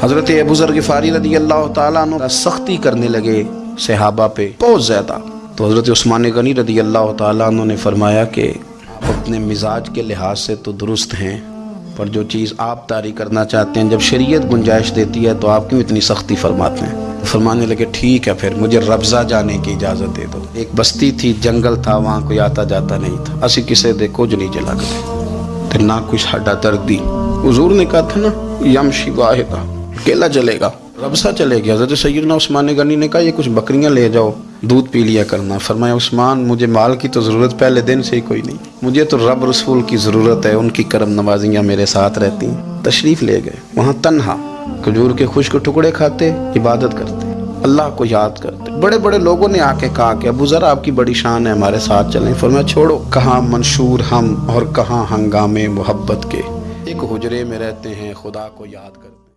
हज़रत अबूज़र गिफ़ारी रदी अल्लाह तु सख्ती करने लगे सहाबा पे, बहुत ज़्यादा। तो हज़रत उस्मान गनी रदी अल्लाह तु ने फरमाया कि अपने मिजाज के लिहाज से तो दुरुस्त हैं, पर जो चीज़ आप तारी करना चाहते हैं, जब शरीयत गुंजाइश देती है तो आप क्यों इतनी सख्ती फरमाते हैं? फरमाने लगे, ठीक है फिर, मुझे रब्ज़ा जाने की इजाज़त दे दो। एक बस्ती थी, जंगल था, वहाँ कोई आता जाता नहीं था। असी किसे दे, कुछ नहीं जला गए ना कुछ हड्डा दर्दी हजूर ने कहा था ना यम शिवाहिदा अकेला चलेगा रब्सा चले गया हज़रत सैदना उस्मान गनी ने कहा, ये कुछ बकरियाँ ले जाओ, दूध पी लिया करना। फरमाया, उस्मान, मुझे माल की तो ज़रूरत पहले दिन से ही कोई नहीं। मुझे तो रब रसूल की ज़रूरत है, उनकी करम नवाजियाँ मेरे साथ रहती तशरीफ़ ले गए। वहाँ तनहा, खजूर के खुश्क टुकड़े खाते, इबादत करते। अल्लाह को याद करते। बड़े बड़े लोगों ने आके कहा कि, अबू ज़रा, आपकी बड़ी शान है, हमारे साथ चलें। फरमाया, छोड़ो, कहाँ मंशूर हम और कहाँ हंगामे मोहब्बत के? एक हुजरे में रहते हैं, खुदा को याद करते।